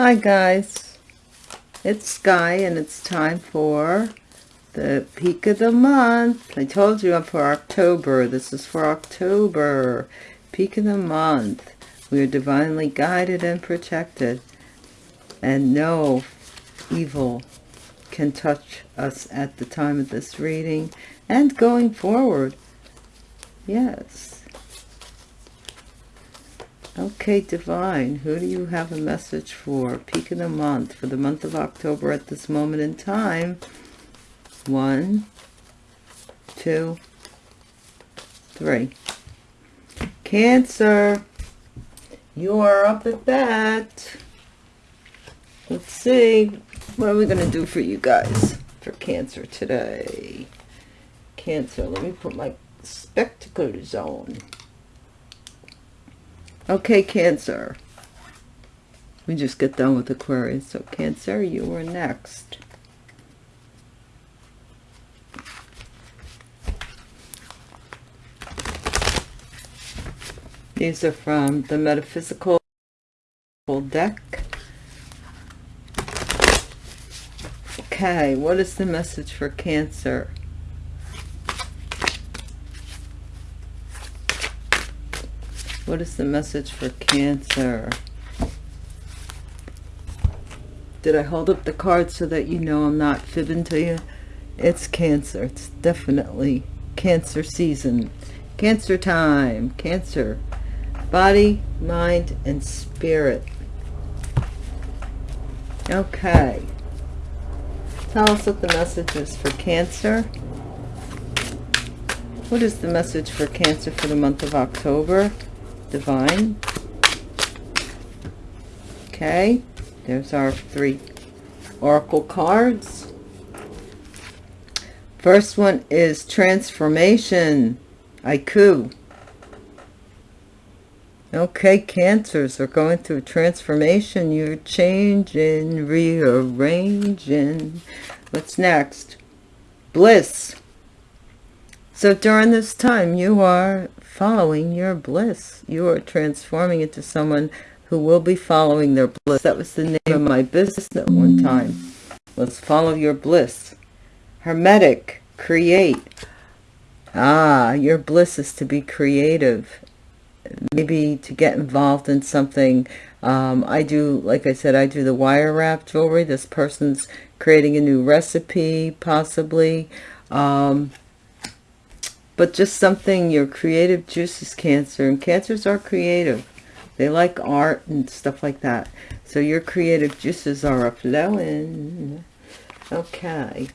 Hi guys, it's Sky and it's time for the peak of the month. I told you I'm for October. This is for October. Peak of the month. We are divinely guided and protected. And no evil can touch us at the time of this reading and going forward. Yes. Okay, Divine, who do you have a message for? Peak of the month, for the month of October at this moment in time. One, two, three. Cancer, you are up at bat. Let's see, what are we going to do for you guys for Cancer today? Cancer, let me put my spectacles on. Okay, Cancer. We just get done with Aquarius. So, Cancer, you are next. These are from the Metaphysical deck. Okay, what is the message for Cancer? What is the message for Cancer? Did I hold up the card so that you know I'm not fibbing to you? It's Cancer. It's definitely Cancer season. Cancer time. Cancer. Body, mind, and spirit. Okay. Tell us what the message is for Cancer. What is the message for Cancer for the month of October? Divine okay there's our three oracle cards first one is transformation Aiku. Okay, cancers are going through transformation. You're changing, rearranging. What's next? Bliss. So during this time, you are following your bliss. You are transforming into someone who will be following their bliss. That was the name of my business at one time, was Follow Your Bliss. Hermetic, create. Ah, your bliss is to be creative. Maybe to get involved in something. Um, I do, like I said, I do the wire wrap jewelry. This person's creating a new recipe, possibly. Um, but just something your creative juices cancer and cancers are creative. They like art and stuff like that. So your creative juices are flowing. Okay.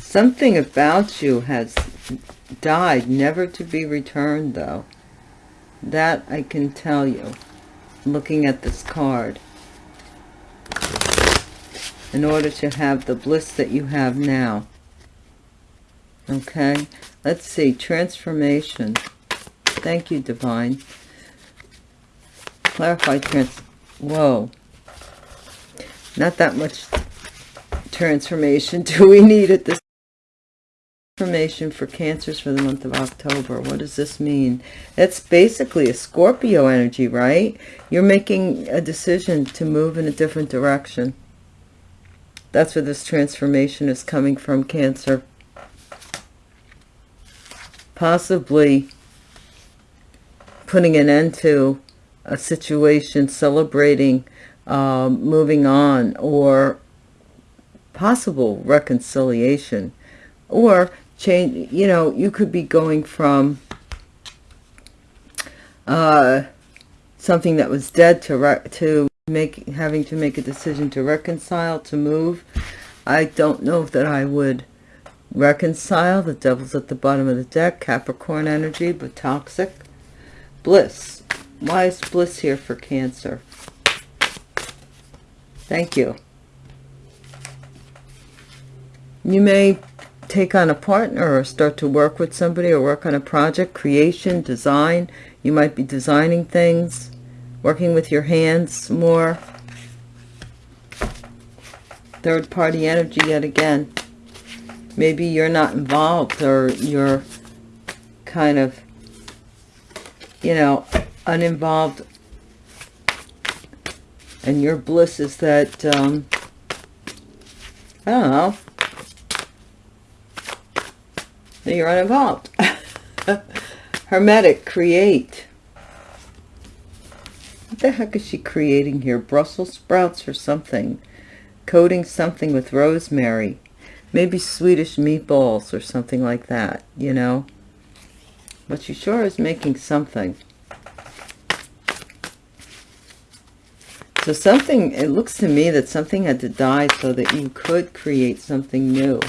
Something about you has died never to be returned though. That I can tell you. Looking at this card in order to have the bliss that you have now. Okay, let's see, transformation. Thank you, Divine. Clarify trans, whoa. Not that much transformation do we need at this Transformation for cancers for the month of October. What does this mean? It's basically a Scorpio energy, right? You're making a decision to move in a different direction. That's where this transformation is coming from, Cancer. Possibly putting an end to a situation, celebrating, um, moving on, or possible reconciliation. Or change, you know, you could be going from uh, something that was dead to, to having to make a decision to reconcile to move i don't know that i would reconcile. The devil's at the bottom of the deck. Capricorn energy but toxic. Bliss. Why is bliss here for cancer? Thank you. You may take on a partner or start to work with somebody or work on a project creation design. You might be designing things working with your hands more third party energy yet again maybe you're not involved or you're kind of you know, uninvolved. And your bliss is that, um, I don't know, that you're uninvolved. Hermetic, create. What the heck is she creating here? Brussels sprouts or something. Coating something with rosemary. Maybe Swedish meatballs or something like that, you know? But she sure is making something. So something, it looks to me that something had to die so that you could create something new.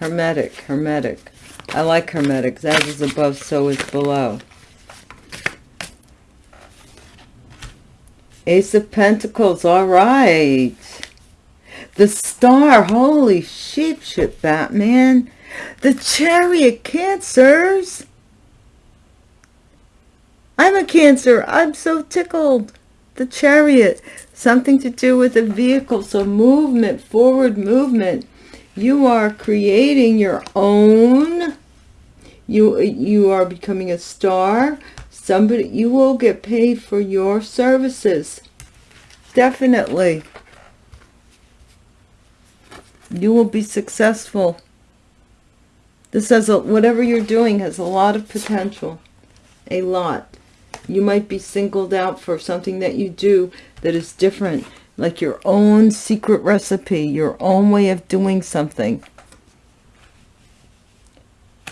Hermetic, hermetic. I like hermetics. As is above, so is below. Ace of Pentacles, all right. The Star, holy sheep shit, Batman. The Chariot, Cancers. I'm a Cancer. I'm so tickled. The Chariot, something to do with a vehicle, so movement, forward movement. You are creating your own. You, you are becoming a star somebody you will get paid for your services. Definitely. You will be successful. This has a whatever you're doing has a lot of potential. A lot. You might be singled out for something that you do that is different like your own secret recipe your own way of doing something.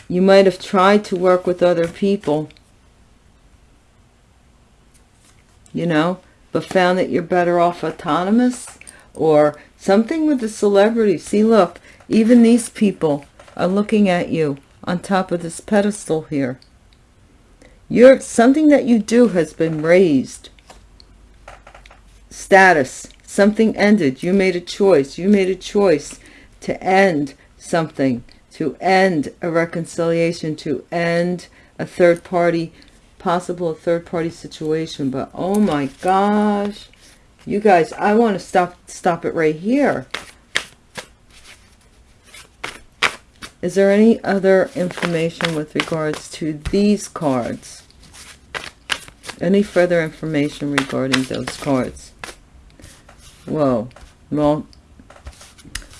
You might have tried to work with other people you know, but found that you're better off autonomous or something with the celebrity. See, look, even these people are looking at you on top of this pedestal here. You're, something that you do has been raised. Status, something ended. You made a choice. You made a choice to end something, to end a reconciliation, to end a third party possible third-party situation but oh my gosh. You guys i want to stop stop it right here. Is there any other information with regards to these cards? Any further information regarding those cards? Whoa. Well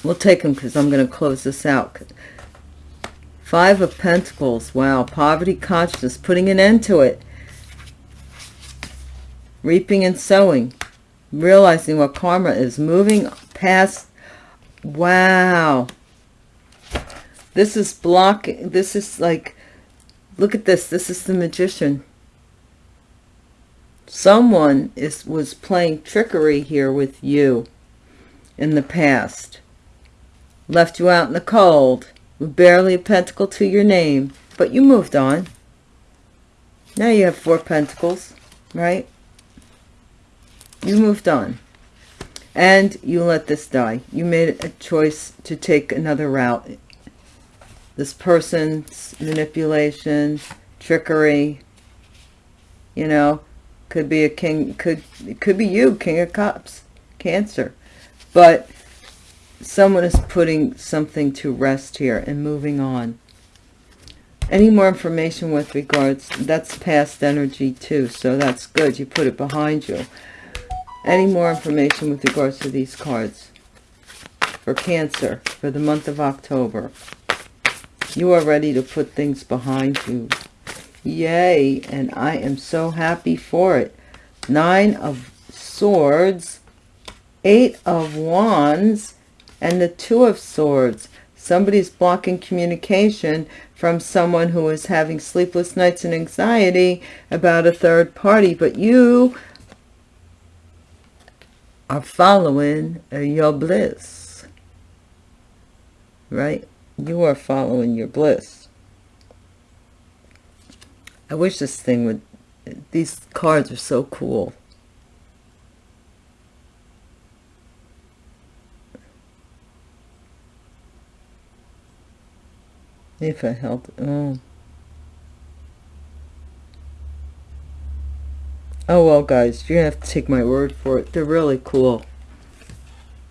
we'll take them because i'm going to close this out Five of Pentacles. Wow. Poverty consciousness. Putting an end to it. Reaping and sowing. Realizing what karma is. Moving past. Wow. This is blocking. This is like. Look at this. This is the magician. Someone is was playing trickery here with you in the past. Left you out in the cold barely a pentacle to your name, but you moved on. Now you have four pentacles, right? You moved on. And you let this die. You made a choice to take another route. This person's manipulation, trickery, you know, could be a king, could, it could be you, king of cups, cancer. But someone is putting something to rest here and moving on. Any more information with regards that's past energy too so that's good. You put it behind you. Any more information with regards to these cards? For cancer for the month of october. You are ready to put things behind you. Yay and i am so happy for it. Nine of swords eight of wands and the two of swords. Somebody's blocking communication from someone who is having sleepless nights and anxiety about a third party but you are following uh, your bliss. Right? You are following your bliss. I wish this thing would these cards are so cool If I help. Oh. Oh, well, guys, you have to take my word for it. They're really cool.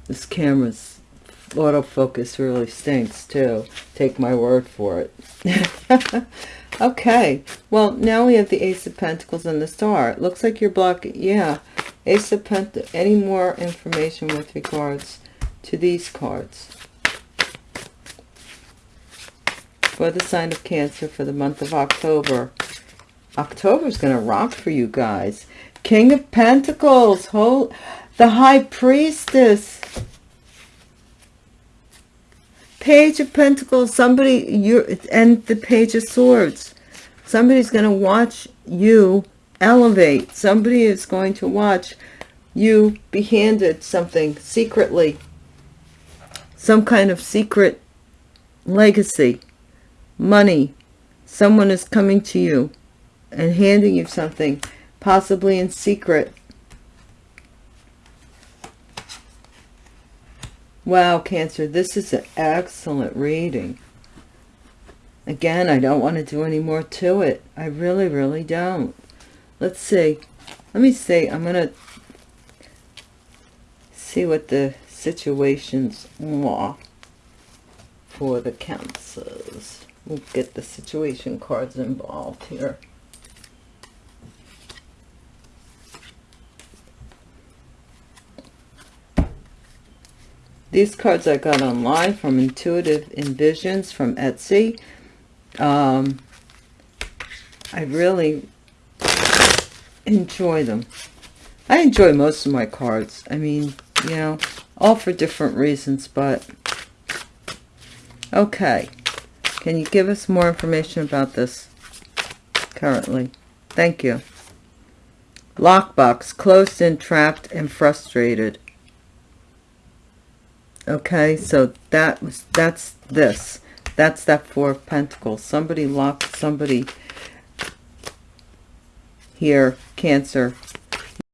This camera's autofocus really stinks too. Take my word for it. okay, well, now we have the Ace of Pentacles and the Star. It looks like you're blocking, yeah. Ace of Pentacles, any more information with regards to these cards? For the sign of Cancer for the month of October. October is going to rock for you guys. King of Pentacles, hold the High Priestess. Page of Pentacles, somebody, you and the Page of Swords. Somebody's going to watch you elevate. Somebody is going to watch you be handed something secretly. Some kind of secret legacy. Money. Someone is coming to you and handing you something, possibly in secret. Wow, Cancer, this is an excellent reading. Again, I don't want to do any more to it. I really, really don't. Let's see. Let me see. I'm going to see what the situations are for the cancers. We'll get the situation cards involved here. These cards I got online from Intuitive Envisions from Etsy. Um, I really enjoy them. I enjoy most of my cards. I mean, you know, all for different reasons, but okay. Can you give us more information about this currently? Thank you. Lockbox, closed in, trapped, and frustrated. Okay so that was that's this. That's that four of pentacles. Somebody locked somebody here cancer.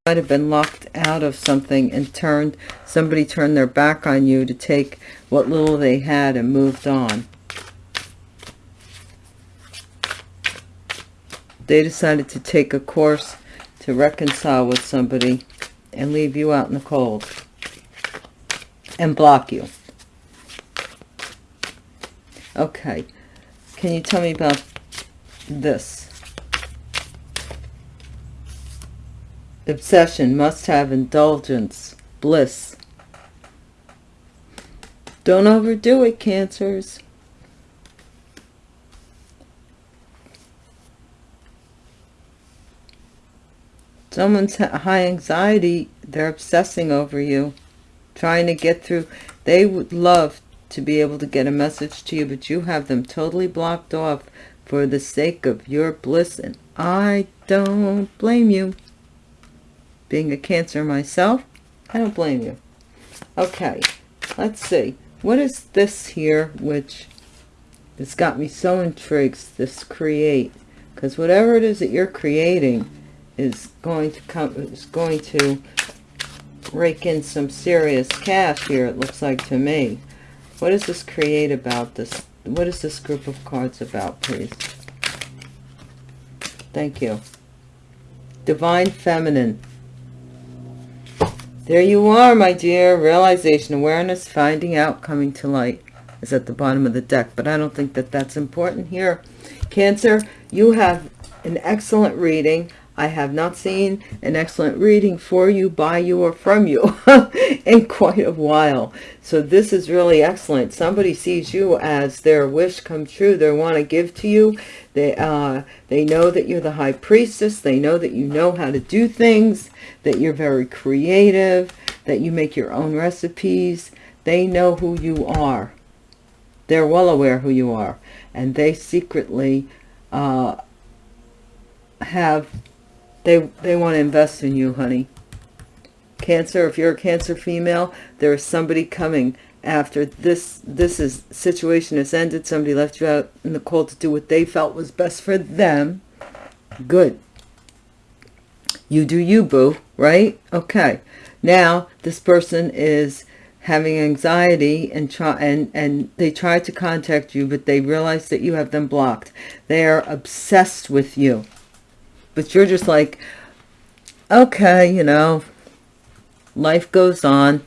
Might have been locked out of something and turned somebody turned their back on you to take what little they had and moved on they decided to take a course to reconcile with somebody and leave you out in the cold and block you. Okay. Can you tell me about this? Obsession must have indulgence, bliss. Don't overdo it, cancers. Someone's high anxiety, they're obsessing over you trying to get through. They would love to be able to get a message to you, but you have them totally blocked off for the sake of your bliss, and I don't blame you. Being a Cancer myself, I don't blame you. Okay, let's see. What is this here, which has got me so intrigued, this create? Because whatever it is that you're creating is going to come, is going to rake in some serious cash here, it looks like to me. What does this create about this? What is this group of cards about, please? Thank you. Divine Feminine. There you are, my dear. Realization, awareness, finding out, coming to light is at the bottom of the deck. But I don't think that that's important here. Cancer, you have an excellent reading. I have not seen an excellent reading for you, by you, or from you in quite a while. So this is really excellent. Somebody sees you as their wish come true. They want to give to you. They, uh, they know that you're the high priestess. They know that you know how to do things, that you're very creative, that you make your own recipes. They know who you are. They're well aware who you are. And they secretly uh, have they, they want to invest in you, honey. Cancer, if you're a Cancer female, there is somebody coming after this this is situation has ended. Somebody left you out in the cold to do what they felt was best for them. Good. You do you, boo, right? Okay. Now, this person is having anxiety and try and and they try to contact you but they realize that you have them blocked they are obsessed with you but you're just like, okay, you know, life goes on.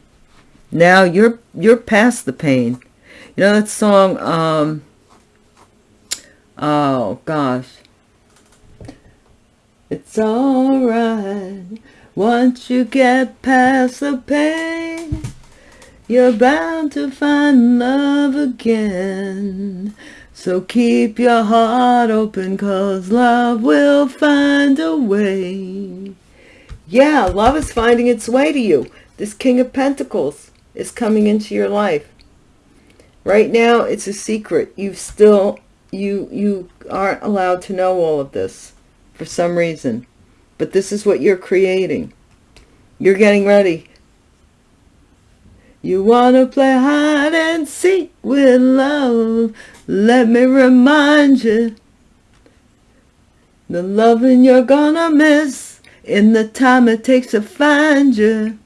Now you're you're past the pain. You know that song, um, oh gosh. It's alright once you get past the pain. You're bound to find love again. So keep your heart open cause love will find a way. Yeah, love is finding its way to you. This King of Pentacles is coming into your life. Right now, it's a secret. You've still, you, you aren't allowed to know all of this for some reason. But this is what you're creating. You're getting ready. You want to play hide and seek with love. Let me remind you. The loving you're gonna miss in the time it takes to find you.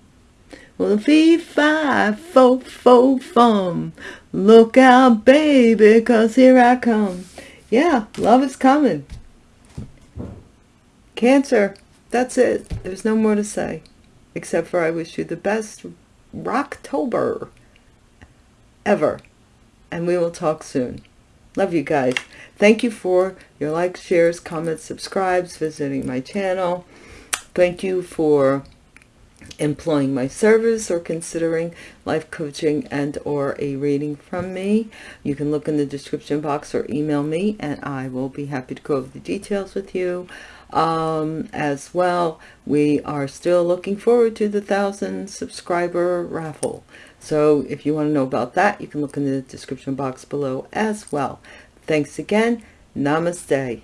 Well, fee, fi, fo, fo, fum. Look out, baby, cause here I come. Yeah, love is coming. Cancer, that's it. There's no more to say. Except for I wish you the best Rocktober ever. And we will talk soon. Love you guys. Thank you for your likes, shares, comments, subscribes, visiting my channel. Thank you for employing my service or considering life coaching and or a reading from me you can look in the description box or email me and I will be happy to go over the details with you um, as well we are still looking forward to the thousand subscriber raffle so if you want to know about that you can look in the description box below as well. Thanks again. Namaste